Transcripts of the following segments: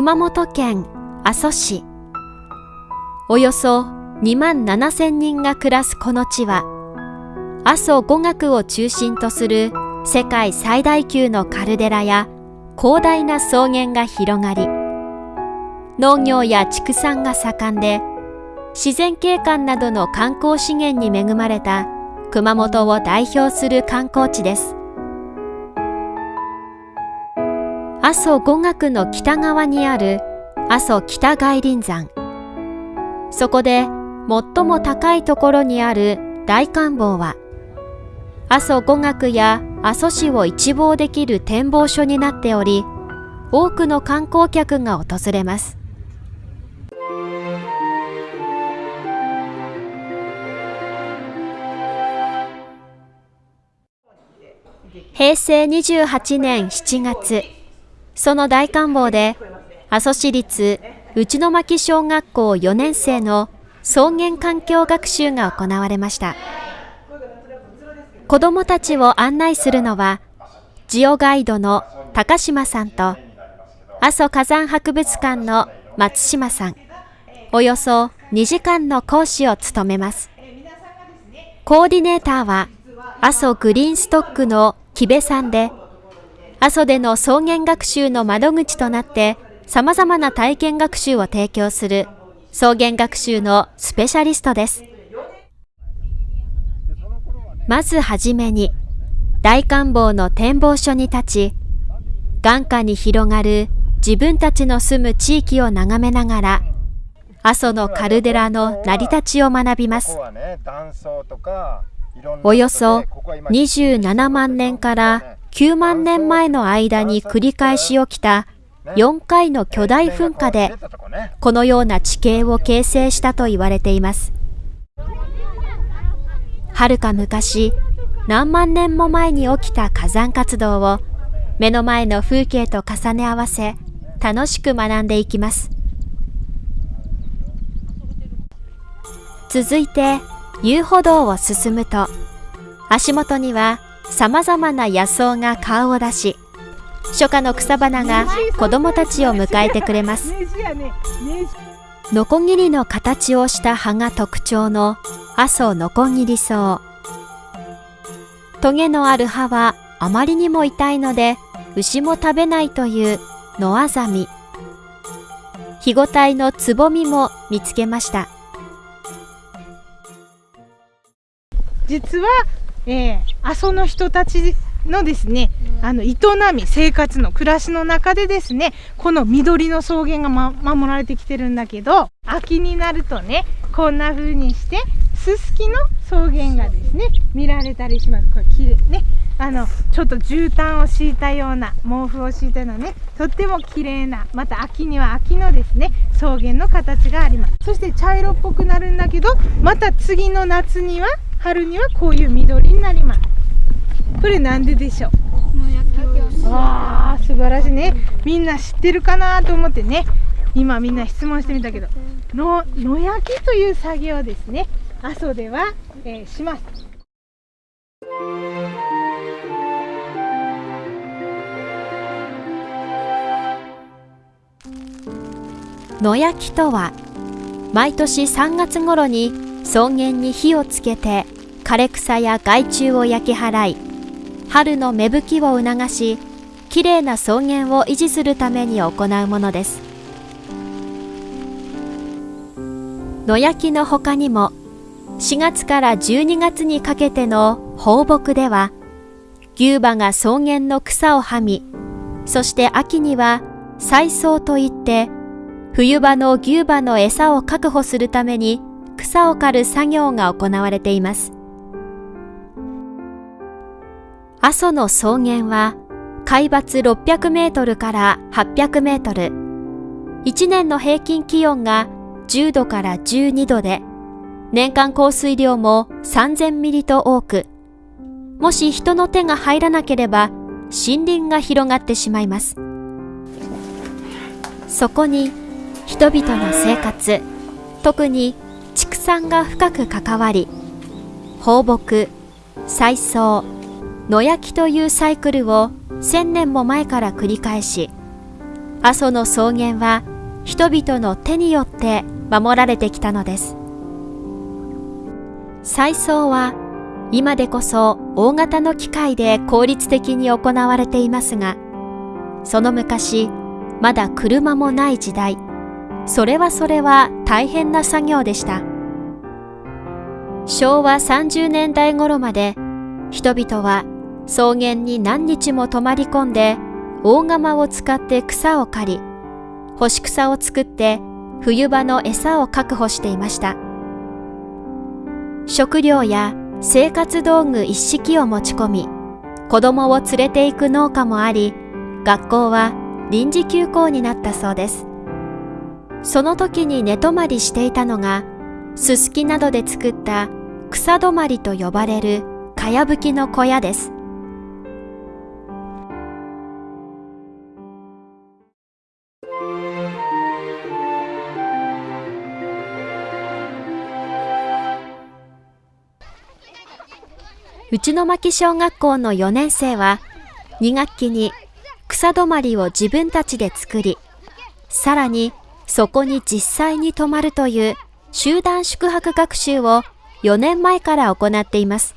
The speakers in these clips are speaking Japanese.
熊本県阿蘇市。およそ2万7千人が暮らすこの地は阿蘇五岳を中心とする世界最大級のカルデラや広大な草原が広がり農業や畜産が盛んで自然景観などの観光資源に恵まれた熊本を代表する観光地です。阿蘇五岳の北側にある阿蘇北外輪山。そこで最も高いところにある大観峰は阿蘇五岳や阿蘇市を一望できる展望所になっており多くの観光客が訪れます。平成28年7月。その大観峰で阿蘇市立内巻小学校4年生の草原環境学習が行われました。子どもたちを案内するのはジオガイドの高島さんと阿蘇火山博物館の松島さん。およそ2時間の講師を務めます。コーディネーターは阿蘇グリーンストックの木部さんで阿蘇での草原学習の窓口となって様々な体験学習を提供する草原学習のスペシャリストです。まずはじめに大観峰の展望所に立ち、眼下に広がる自分たちの住む地域を眺めながら、阿蘇のカルデラの成り立ちを学びます。およそ27万年から9万年前の間に繰り返し起きた4回の巨大噴火でこのような地形を形成したと言われています。はるか昔、何万年も前に起きた火山活動を目の前の風景と重ね合わせ楽しく学んでいきます。続いて遊歩道を進むと足元には様々な野草が顔を出し初夏の草花が子供たちを迎えてくれます。ノコギリの形をした葉が特徴の阿蘇ノコギリ草。トゲのある葉はあまりにも痛いので牛も食べないという野アザミ日ごたいのつぼみも見つけました。実は、えー、阿蘇の人たちのですね、あの営み生活の暮らしの中でですねこの緑の草原が、ま、守られてきてるんだけど秋になるとねこんな風にしてススキの草原がですね見られたりします。これ綺麗ね。あのちょっと絨毯を敷いたような毛布を敷いたようなねとっても綺麗なまた秋には秋のですね草原の形があります。そして茶色っぽくなるんだけどまた次の夏には春にはこういう緑になります。これなんででしょう？わあ素晴らしいね。みんな知ってるかなと思ってね。今みんな質問してみたけど。の野焼きという作業ですね。阿蘇では、えー、します。野焼きとは毎年3月頃に草原に火をつけて枯れ草や害虫を焼き払い春の芽吹きを促し、きれいな草原を維持するために行うものです。野焼きの他にも、4月から12月にかけての放牧では、牛馬が草原の草をはみ、そして秋には採草といって、冬場の牛馬の餌を確保するために草を刈る作業が行われています。阿蘇の草原は海抜600メートルから800メートル。1年の平均気温が10度から12度で、年間降水量も3000ミリと多く、もし人の手が入らなければ森林が広がってしまいます。そこに人々の生活、特に畜産が深く関わり、放牧、採草、野焼きというサイクルを1000年も前から繰り返し阿蘇の草原は人々の手によって守られてきたのです。再送は今でこそ大型の機械で効率的に行われていますがその昔まだ車もない時代。それはそれは大変な作業でした。昭和30年代頃まで人々は草原に何日も泊まり込んで大釜を使って草を刈り干し草を作って冬場の餌を確保していました。食料や生活道具一式を持ち込み子供を連れて行く農家もあり学校は臨時休校になったそうです。その時に寝泊まりしていたのがすすきなどで作った草泊まりと呼ばれるかやぶきの小屋です。内野牧小学校の4年生は2学期に草泊まりを自分たちで作りさらにそこに実際に泊まるという集団宿泊学習を4年前から行っています。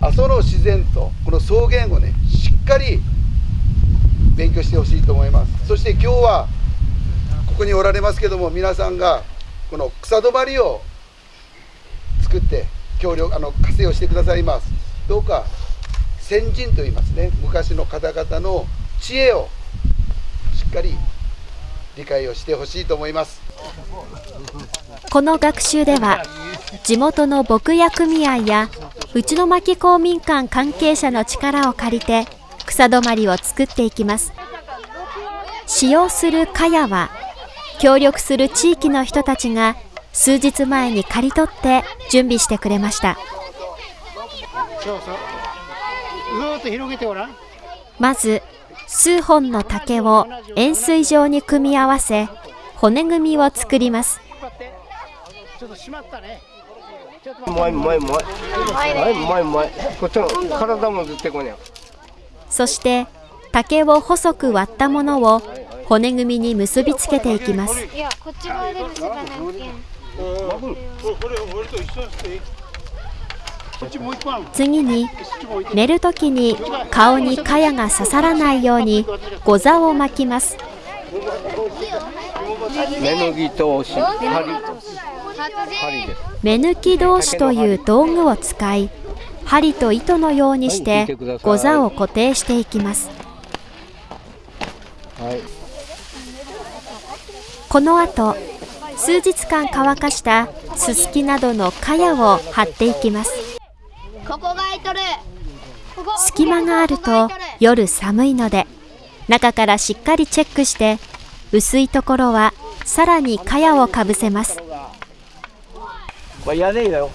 阿蘇の自然とこの草原をねしっかり勉強してほしいと思います。そして今日はここにおられますけども皆さんがこの草泊まりを作って協力あの活性をしてくださいます。どうか先人と言いますね。昔の方々の知恵をしっかり理解をしてほしいと思います。この学習では地元の牧野組合や内の巻公民館関係者の力を借りて草止まりを作っていきます。使用する茅は協力する地域の人たちが数日前に刈り取って準備してくれました。まず数本の竹を円錐状に組み合わせ骨組みを作ります。そして竹を細く割ったものを骨組みに結びつけていきます次に寝るときに顔に茅が刺さらないようにご座を巻きます。目のぎと針針目抜き同士という道具を使い針と糸のようにしてご座を固定していきます。はいこの後数日間乾かしたすすきなどの茅を張っていきます。隙間があると夜寒いので中からしっかりチェックして薄いところはさらに茅をかぶせます。これ屋根だよ。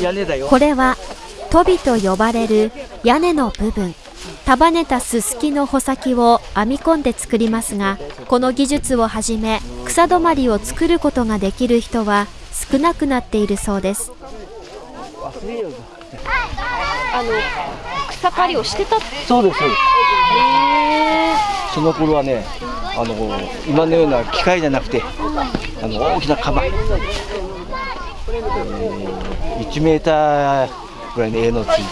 屋根だよ。これはトビと呼ばれる屋根の部分。束ねたすすきの穂先を編み込んで作りますがこの技術をはじめ草止まりを作ることができる人は少なくなっているそうです草刈りをしてたそうです。その頃はねあの今のような機械じゃなくてあの大きな釜、えー、1メーターぐらいの絵のついてね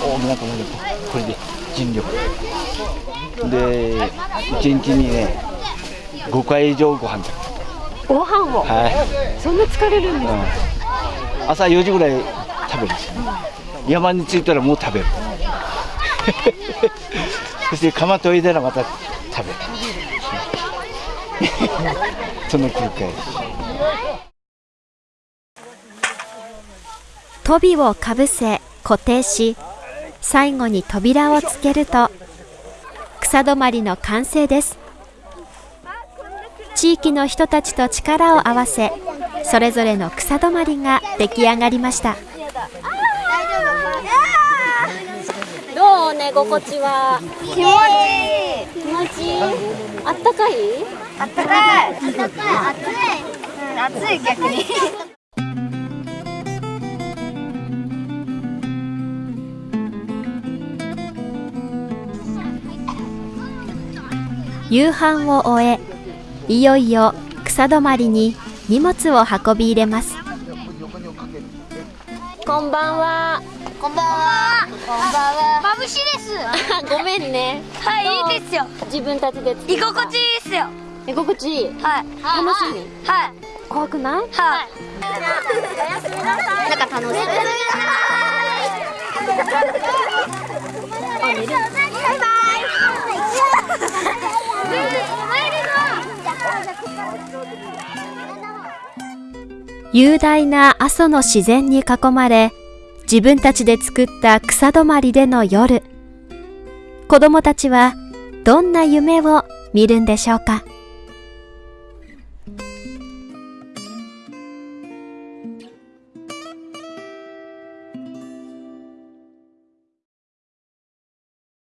大きな釜でこれで尽力。で1日にね5回以上ご飯だご飯を？はい。そんな疲れるんですか？うん。朝4時ぐらい食べるんですよね。山に着いたらもう食べる。そして釜研いだらまた食べる。その繰り返し。トビをかぶせ固定し最後に扉をつけると草止まりの完成です。地域の人たちと力を合わせそれぞれの草止まりが出来上がりました。どう寝心地は気持ちいい。気持ちいいあったかいあったかい。あったかい。暑い。うん、暑い逆に。夕飯を終えいよいよ草止まりに荷物を運び入れますこんばんはこんばんは。こんばんは。眩しいです。ごめんねはい、いいですよ。自分たちで居心地いいですよ。居心地いい？はい。楽しみ？はい。怖くない？はい。おやすみなさい。なんか楽しい。バイバ雄大な阿蘇の自然に囲まれ自分たちで作った草止まりでの夜。子供たちはどんな夢を見るんでしょうか？